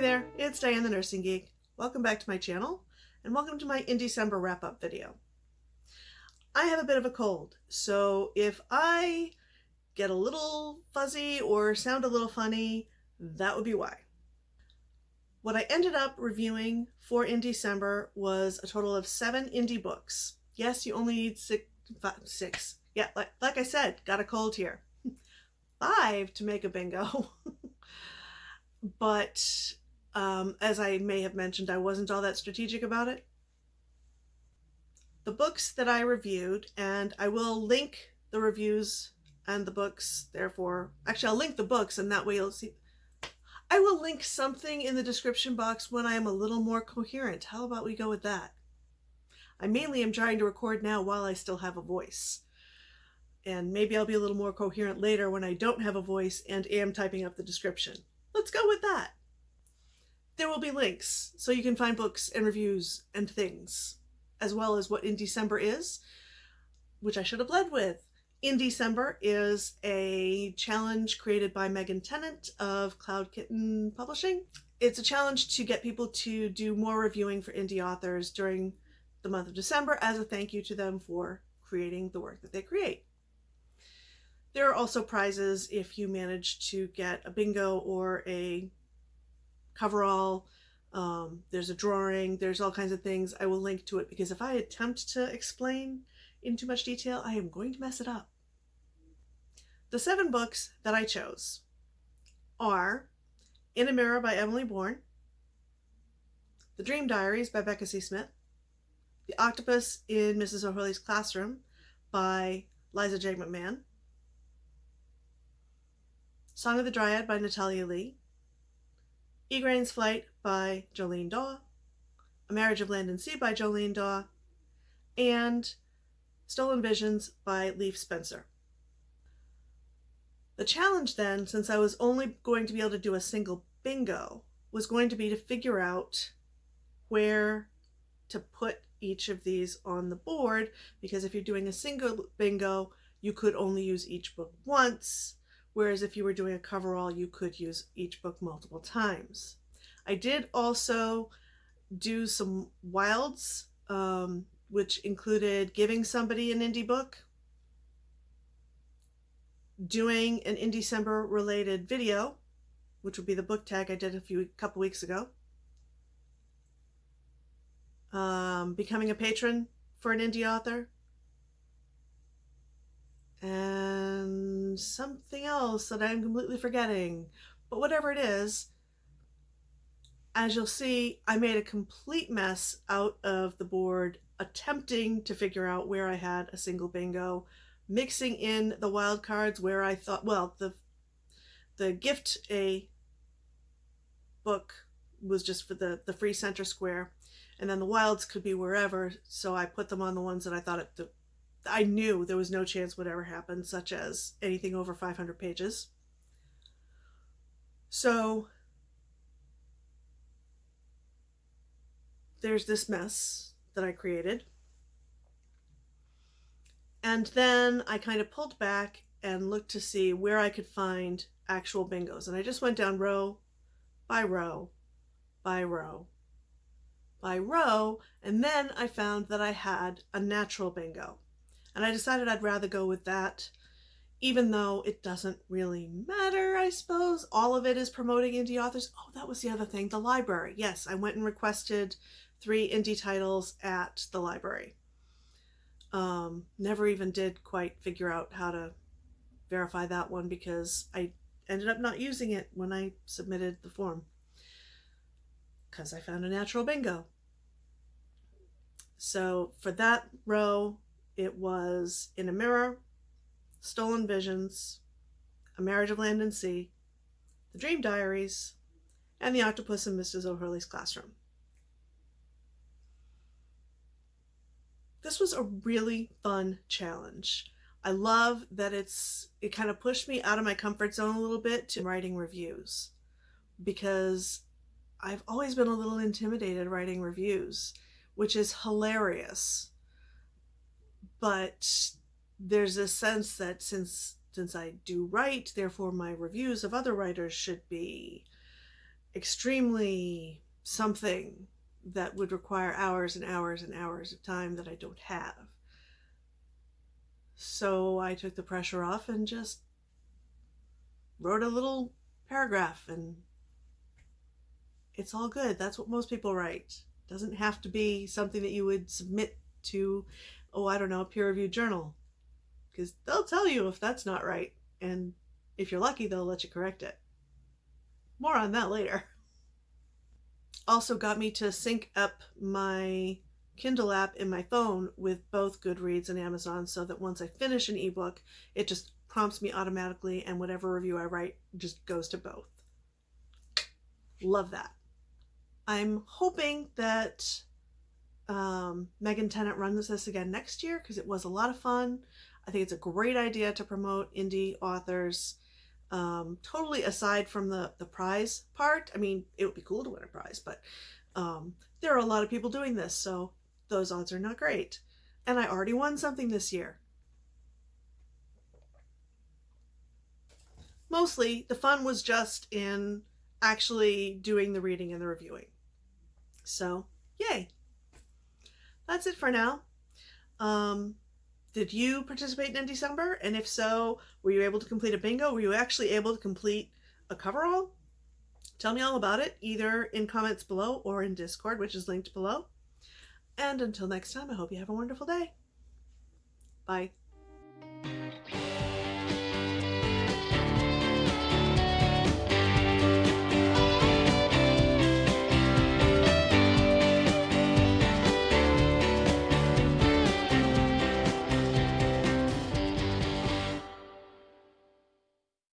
there, it's Diane the Nursing Geek. Welcome back to my channel and welcome to my Indiecember wrap-up video. I have a bit of a cold, so if I get a little fuzzy or sound a little funny, that would be why. What I ended up reviewing for Indiecember was a total of seven indie books. Yes, you only need six, five, six. Yeah, like, like I said, got a cold here. Five to make a bingo. but um, as I may have mentioned, I wasn't all that strategic about it. The books that I reviewed, and I will link the reviews and the books, therefore, actually I'll link the books and that way you'll see. I will link something in the description box when I am a little more coherent. How about we go with that? I mainly am trying to record now while I still have a voice. And maybe I'll be a little more coherent later when I don't have a voice and am typing up the description. Let's go with that. There will be links so you can find books and reviews and things, as well as what Indiecember is, which I should have led with. Indiecember is a challenge created by Megan Tennant of Cloud Kitten Publishing. It's a challenge to get people to do more reviewing for indie authors during the month of December as a thank you to them for creating the work that they create. There are also prizes if you manage to get a bingo or a coverall. Um, there's a drawing, there's all kinds of things. I will link to it because if I attempt to explain in too much detail, I am going to mess it up. The seven books that I chose are In a Mirror by Emily Bourne, The Dream Diaries by Becca C. Smith, The Octopus in Mrs. O'Hurley's Classroom by Liza J. McMahon, Song of the Dryad by Natalia Lee, Igraine's Flight by Jolene Daw, A Marriage of Land and Sea by Jolene Daw, and Stolen Visions by Leif Spencer. The challenge then, since I was only going to be able to do a single bingo, was going to be to figure out where to put each of these on the board because if you're doing a single bingo, you could only use each book once whereas if you were doing a coverall, you could use each book multiple times. I did also do some wilds, um, which included giving somebody an indie book, doing an Indiecember related video, which would be the book tag I did a few couple weeks ago, um, becoming a patron for an indie author, something else that I'm completely forgetting. But whatever it is, as you'll see, I made a complete mess out of the board attempting to figure out where I had a single bingo, mixing in the wild cards where I thought, well, the the gift a book was just for the, the free center square, and then the wilds could be wherever, so I put them on the ones that I thought it, the, I knew there was no chance would ever happen, such as anything over 500 pages. So there's this mess that I created. And then I kind of pulled back and looked to see where I could find actual bingos. And I just went down row by row by row by row. And then I found that I had a natural bingo. And I decided I'd rather go with that, even though it doesn't really matter, I suppose. All of it is promoting indie authors. Oh, that was the other thing, the library. Yes, I went and requested three indie titles at the library. Um, never even did quite figure out how to verify that one because I ended up not using it when I submitted the form because I found a natural bingo. So for that row, it was In a Mirror, Stolen Visions, A Marriage of Land and Sea, The Dream Diaries, and The Octopus in Mrs. O'Hurley's Classroom. This was a really fun challenge. I love that it's it kind of pushed me out of my comfort zone a little bit to writing reviews because I've always been a little intimidated writing reviews, which is hilarious but there's a sense that since since I do write, therefore my reviews of other writers should be extremely something that would require hours and hours and hours of time that I don't have. So I took the pressure off and just wrote a little paragraph and it's all good. That's what most people write. It doesn't have to be something that you would submit to, oh, I don't know, a peer reviewed journal. Because they'll tell you if that's not right. And if you're lucky, they'll let you correct it. More on that later. Also got me to sync up my Kindle app in my phone with both Goodreads and Amazon so that once I finish an ebook, it just prompts me automatically and whatever review I write just goes to both. Love that. I'm hoping that um, Megan Tennant runs this again next year because it was a lot of fun. I think it's a great idea to promote indie authors. Um, totally aside from the, the prize part. I mean, it would be cool to win a prize, but um, there are a lot of people doing this, so those odds are not great. And I already won something this year. Mostly, the fun was just in actually doing the reading and the reviewing. So, yay. That's it for now. Um, did you participate in December? And if so, were you able to complete a bingo? Were you actually able to complete a coverall? Tell me all about it, either in comments below or in Discord, which is linked below. And until next time, I hope you have a wonderful day. Bye.